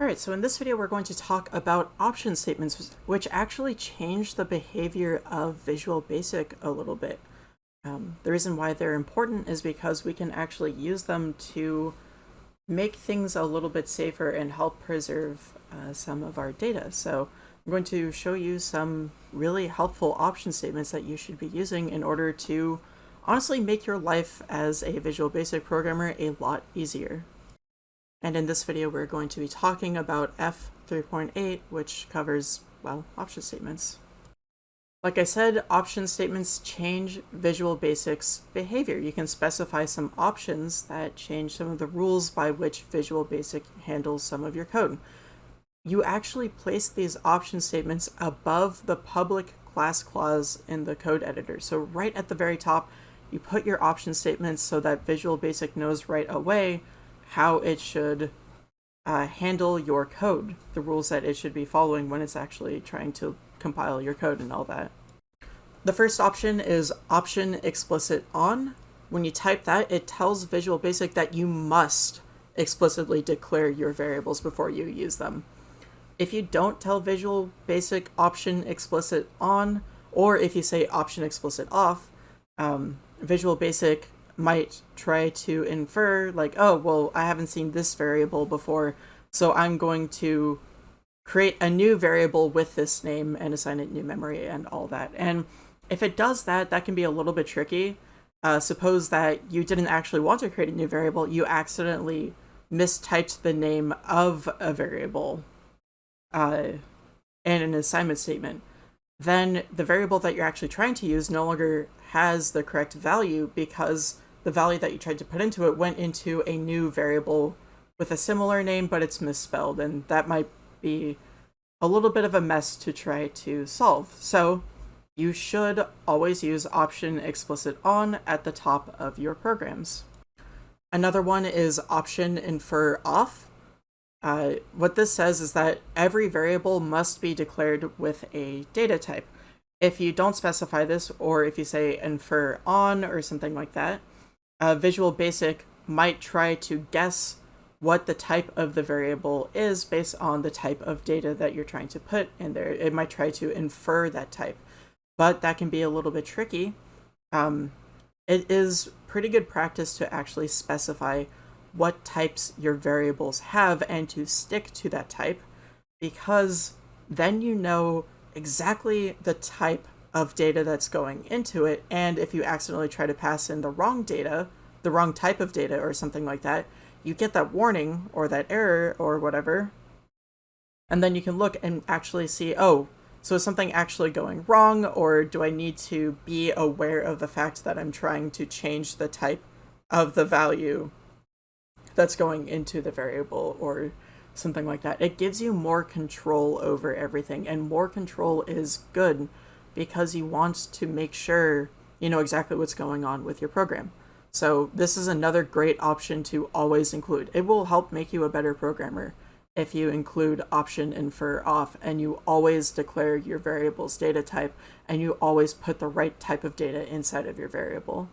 Alright, so in this video we're going to talk about option statements, which actually change the behavior of Visual Basic a little bit. Um, the reason why they're important is because we can actually use them to make things a little bit safer and help preserve uh, some of our data. So I'm going to show you some really helpful option statements that you should be using in order to honestly make your life as a Visual Basic programmer a lot easier. And in this video, we're going to be talking about F3.8, which covers, well, option statements. Like I said, option statements change Visual Basic's behavior. You can specify some options that change some of the rules by which Visual Basic handles some of your code. You actually place these option statements above the public class clause in the code editor. So right at the very top, you put your option statements so that Visual Basic knows right away how it should uh, handle your code, the rules that it should be following when it's actually trying to compile your code and all that. The first option is option explicit on. When you type that, it tells Visual Basic that you must explicitly declare your variables before you use them. If you don't tell Visual Basic option explicit on, or if you say option explicit off, um, Visual Basic might try to infer like, oh, well, I haven't seen this variable before, so I'm going to create a new variable with this name and assign it new memory and all that. And if it does that, that can be a little bit tricky. Uh, suppose that you didn't actually want to create a new variable, you accidentally mistyped the name of a variable uh, in an assignment statement. Then the variable that you're actually trying to use no longer has the correct value because the value that you tried to put into it went into a new variable with a similar name, but it's misspelled, and that might be a little bit of a mess to try to solve. So you should always use option explicit on at the top of your programs. Another one is option infer off. Uh, what this says is that every variable must be declared with a data type. If you don't specify this, or if you say infer on or something like that, uh, Visual Basic might try to guess what the type of the variable is based on the type of data that you're trying to put in there. It might try to infer that type, but that can be a little bit tricky. Um, it is pretty good practice to actually specify what types your variables have and to stick to that type because then you know exactly the type of data that's going into it. And if you accidentally try to pass in the wrong data, the wrong type of data or something like that, you get that warning or that error or whatever. And then you can look and actually see, oh, so is something actually going wrong or do I need to be aware of the fact that I'm trying to change the type of the value that's going into the variable or something like that. It gives you more control over everything and more control is good because you want to make sure you know exactly what's going on with your program. So this is another great option to always include. It will help make you a better programmer if you include option infer off and you always declare your variable's data type and you always put the right type of data inside of your variable.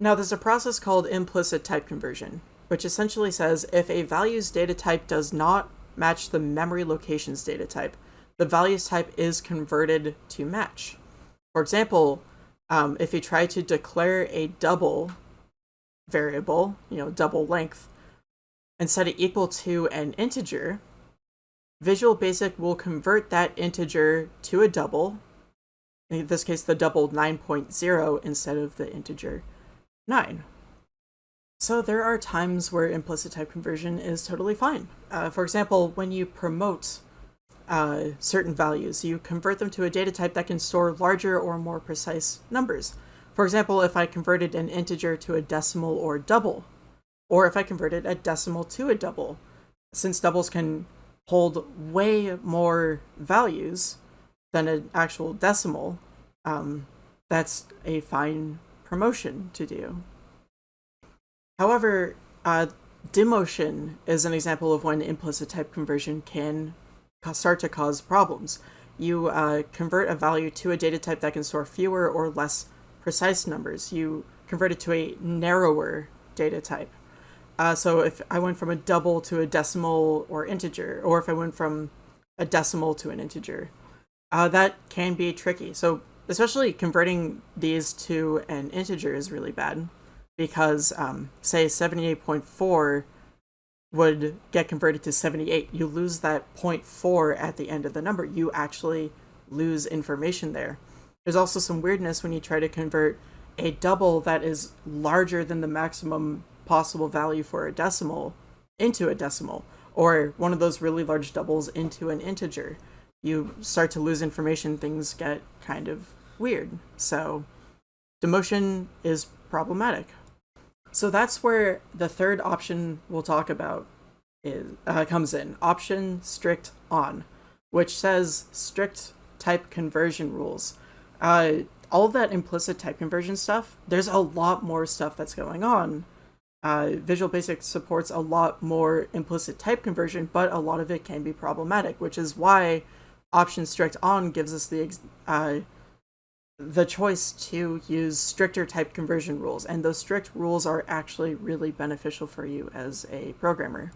Now there's a process called implicit type conversion, which essentially says if a value's data type does not match the memory location's data type, the values type is converted to match. For example, um, if you try to declare a double variable, you know, double length, and set it equal to an integer, Visual Basic will convert that integer to a double, in this case the double 9.0 instead of the integer 9. So there are times where implicit type conversion is totally fine. Uh, for example, when you promote uh, certain values. You convert them to a data type that can store larger or more precise numbers. For example, if I converted an integer to a decimal or double, or if I converted a decimal to a double, since doubles can hold way more values than an actual decimal, um, that's a fine promotion to do. However, uh, demotion is an example of when implicit type conversion can start to cause problems. You uh, convert a value to a data type that can store fewer or less precise numbers. You convert it to a narrower data type. Uh, so if I went from a double to a decimal or integer, or if I went from a decimal to an integer, uh, that can be tricky. So especially converting these to an integer is really bad because um, say 78.4 would get converted to 78. You lose that 0.4 at the end of the number. You actually lose information there. There's also some weirdness when you try to convert a double that is larger than the maximum possible value for a decimal into a decimal, or one of those really large doubles into an integer. You start to lose information, things get kind of weird. So demotion is problematic. So that's where the third option we'll talk about is uh, comes in. Option strict on, which says strict type conversion rules. Uh, all that implicit type conversion stuff, there's a lot more stuff that's going on. Uh, Visual Basic supports a lot more implicit type conversion, but a lot of it can be problematic, which is why option strict on gives us the uh, the choice to use stricter type conversion rules, and those strict rules are actually really beneficial for you as a programmer.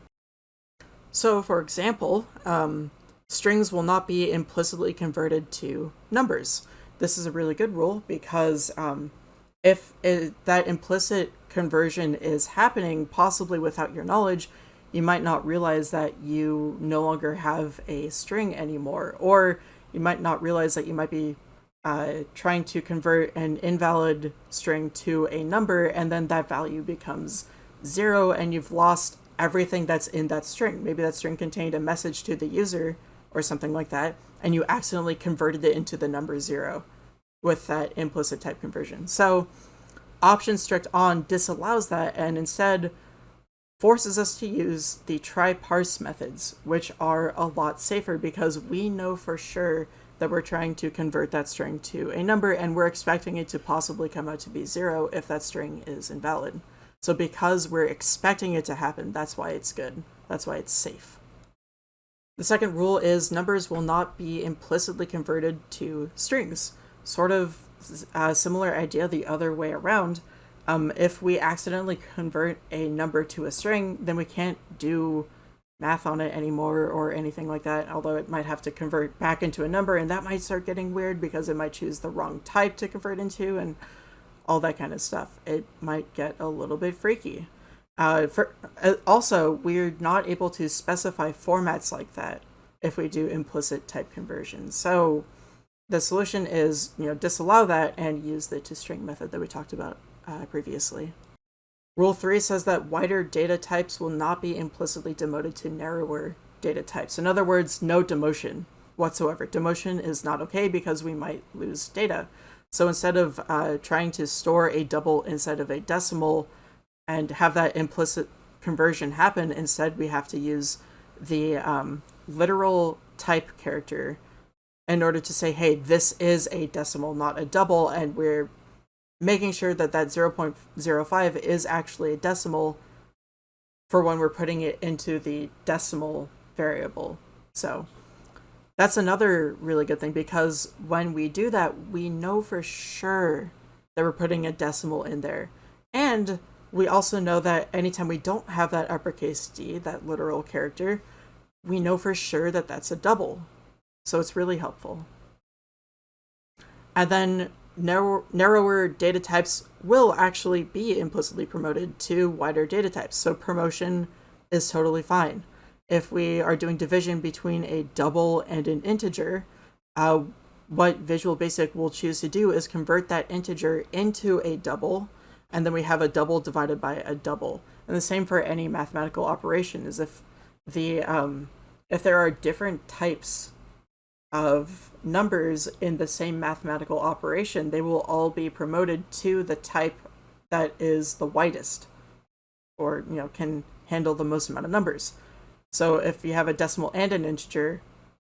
So, for example, um, strings will not be implicitly converted to numbers. This is a really good rule because um, if it, that implicit conversion is happening, possibly without your knowledge, you might not realize that you no longer have a string anymore, or you might not realize that you might be uh, trying to convert an invalid string to a number, and then that value becomes zero, and you've lost everything that's in that string. Maybe that string contained a message to the user or something like that, and you accidentally converted it into the number zero with that implicit type conversion. So option strict on disallows that and instead forces us to use the try parse methods, which are a lot safer because we know for sure that we're trying to convert that string to a number and we're expecting it to possibly come out to be zero if that string is invalid. So because we're expecting it to happen, that's why it's good. That's why it's safe. The second rule is numbers will not be implicitly converted to strings. Sort of a similar idea the other way around. Um, if we accidentally convert a number to a string, then we can't do math on it anymore or anything like that, although it might have to convert back into a number, and that might start getting weird because it might choose the wrong type to convert into and all that kind of stuff. It might get a little bit freaky. Uh, for, uh, also, we're not able to specify formats like that if we do implicit type conversion. So the solution is, you know, disallow that and use the toString method that we talked about uh, previously. Rule 3 says that wider data types will not be implicitly demoted to narrower data types. In other words, no demotion whatsoever. Demotion is not okay because we might lose data. So instead of uh, trying to store a double inside of a decimal and have that implicit conversion happen, instead we have to use the um, literal type character in order to say, hey, this is a decimal, not a double, and we're making sure that that 0.05 is actually a decimal for when we're putting it into the decimal variable. So that's another really good thing because when we do that, we know for sure that we're putting a decimal in there. And we also know that anytime we don't have that uppercase D, that literal character, we know for sure that that's a double. So it's really helpful. And then narrow, narrower data types will actually be implicitly promoted to wider data types. So promotion is totally fine. If we are doing division between a double and an integer, uh, what Visual Basic will choose to do is convert that integer into a double, and then we have a double divided by a double. And the same for any mathematical operation is if the um, if there are different types of numbers in the same mathematical operation, they will all be promoted to the type that is the widest or, you know, can handle the most amount of numbers. So if you have a decimal and an integer,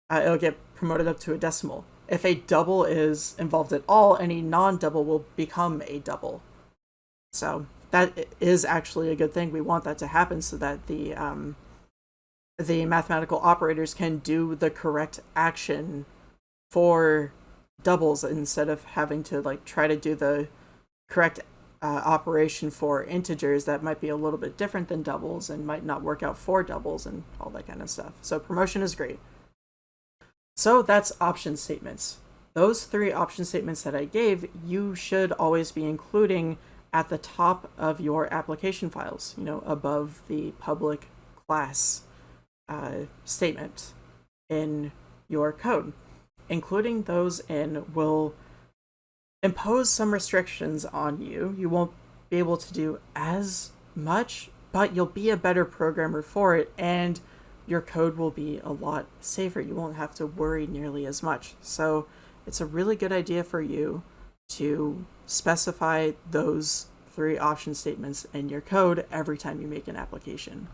uh, it'll get promoted up to a decimal. If a double is involved at all, any non-double will become a double. So that is actually a good thing. We want that to happen so that the um, the mathematical operators can do the correct action for doubles instead of having to like try to do the correct uh, operation for integers that might be a little bit different than doubles and might not work out for doubles and all that kind of stuff. So promotion is great. So that's option statements. Those three option statements that I gave, you should always be including at the top of your application files, you know, above the public class uh, statement in your code. Including those in will impose some restrictions on you. You won't be able to do as much, but you'll be a better programmer for it, and your code will be a lot safer. You won't have to worry nearly as much. So it's a really good idea for you to specify those three option statements in your code every time you make an application.